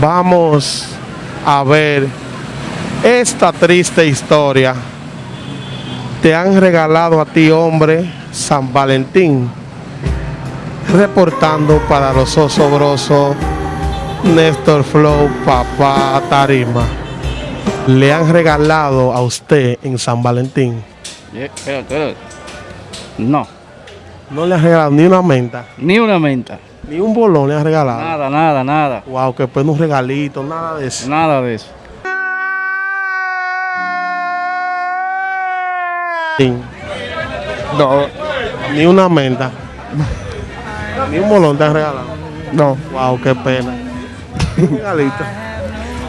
Vamos a ver esta triste historia. Te han regalado a ti, hombre, San Valentín. Reportando para los osobrosos, Néstor Flow, papá Tarima. Le han regalado a usted en San Valentín. No, No le han regalado ni una menta, ni una menta. Ni un bolón le han regalado. Nada, nada, nada. Wow, que pues un regalito, nada de eso. Nada de eso. No, Ni una menta. Ni un bolón te han regalado. no, Wow, qué pena. Un regalito.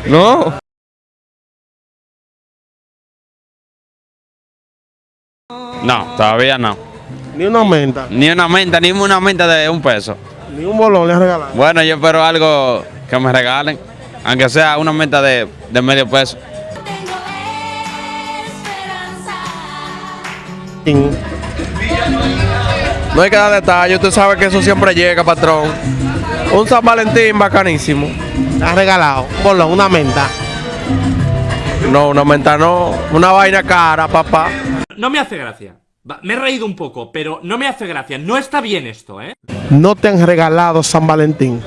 no. No, todavía no. Ni una menta. Ni una menta, ni una menta de un peso. Ni un bolón le han regalado. Bueno, yo espero algo que me regalen, aunque sea una menta de, de medio peso. No hay que dar detalle, usted sabe que eso siempre llega, patrón. Un San Valentín bacanísimo. Le han regalado un bolón, una menta. No, una menta no, una vaina cara, papá. No me hace gracia. Va, Me he reído un poco, pero no me hace gracia. No está bien esto, ¿eh? No te han regalado San Valentín.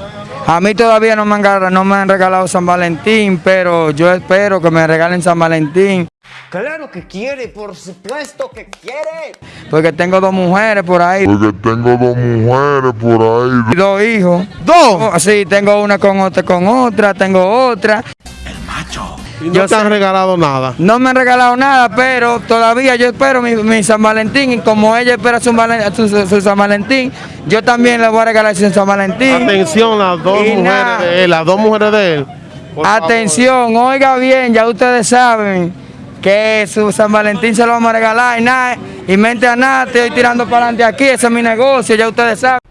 A mí todavía no me, han, gar- no me han regalado San Valentín, pero yo espero que me regalen San Valentín. Claro que quiere, por supuesto que quiere. Porque tengo dos mujeres por ahí Porque tengo dos mujeres por ahí. y dos hijos. ¡Dos! Sí, tengo una con otra, con otra, tengo otra. Y no Yo te han sé- regalado nada. No me han regalado nada, pero todavía yo espero mi, mi San Valentín. Y como ella espera su, Valen- su- su- su San Valentín, yo también le voy a regalar su San Valentín. Atención, las dos mujeres nada. de él, las dos mujeres de él. Favor. Atención, oiga bien, ya ustedes saben que su San Valentín se lo vamos a regalar y nada, y mente a nada, estoy tirando para adelante aquí, ese es mi negocio, ya ustedes saben.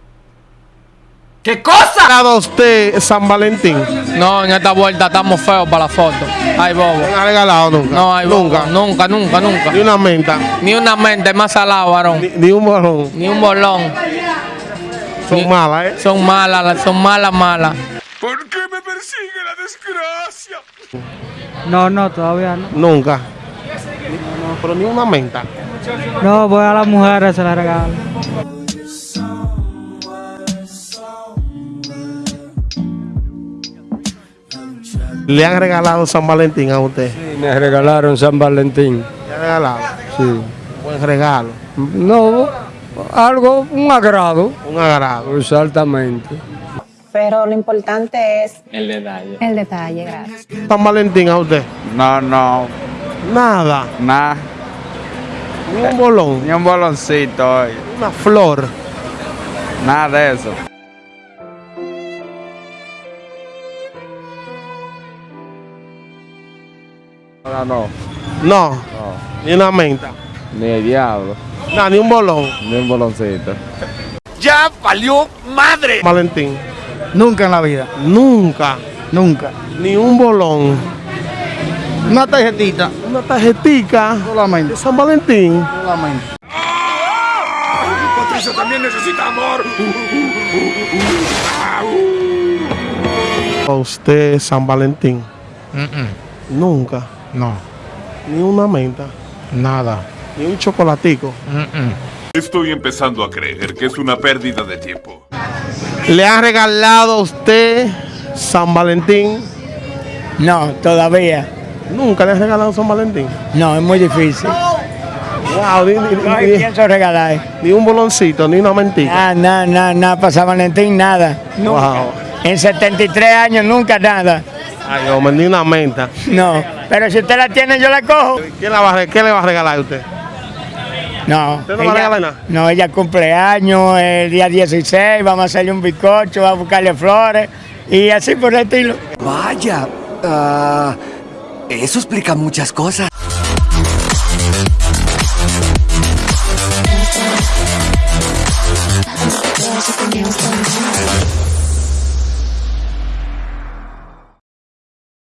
¿Qué cosa? regalado a usted San Valentín? No, en esta vuelta estamos feos para la foto. Ay, bobo. ¿No han regalado nunca? No, ay, bobo. nunca. Nunca, nunca, nunca. Ni una menta, Ni una mente más salado, varón. ni, ni un bolón. Ni un bolón. Son Ni- malas, ¿eh? Son malas, son malas, malas. No, no, todavía no. Nunca. No, pero ni una menta. No, voy a las mujeres, se las regalo. Le han regalado San Valentín a usted. Me regalaron San Valentín. Le han regalado. Sí. Buen regalo. No, algo, un agrado. Un agrado. Exactamente. Pero lo importante es El detalle. el detalle, gracias. San Valentín a usted. No, no, Nada. nada. Ni un bolón. Ni un boloncito hoy. Una flor. Nada de eso. Ahora no, No. Ni una menta. ni el diablo, Nada, ni un bolón. ni un boloncito. Valentín. Nunca en la vida, Nunca. nunca. Ni un bolón. Una tarjetita, Una tarjetica solamente, de San Valentín. solamente. A usted San Valentín. Nunca. No, Ni una menta. nada. Ni un chocolatico. Estoy empezando a creer que es una pérdida de tiempo. ¿Le ha regalado a usted San Valentín? No, todavía. Nunca le ha regalado San Valentín. No, es muy difícil. Wow, ni, ni- No ni- pienso regalar. ni un boloncito, ni una mentita. Nada, nada, nada, nada, para San Valentín, nada. Wow. En 73 años, nunca nada. Ay, hombre, ni una menta. No, pero si usted la tiene, yo la cojo. ¿Quién la va a re- ¿Qué le va a regalar a usted? No. ¿Usted no va a regalar nada? No, ella cumpleaños el día 16, vamos a hacerle un bizcocho, vamos a buscarle flores y así por el estilo. Vaya, ah, eso explica muchas cosas.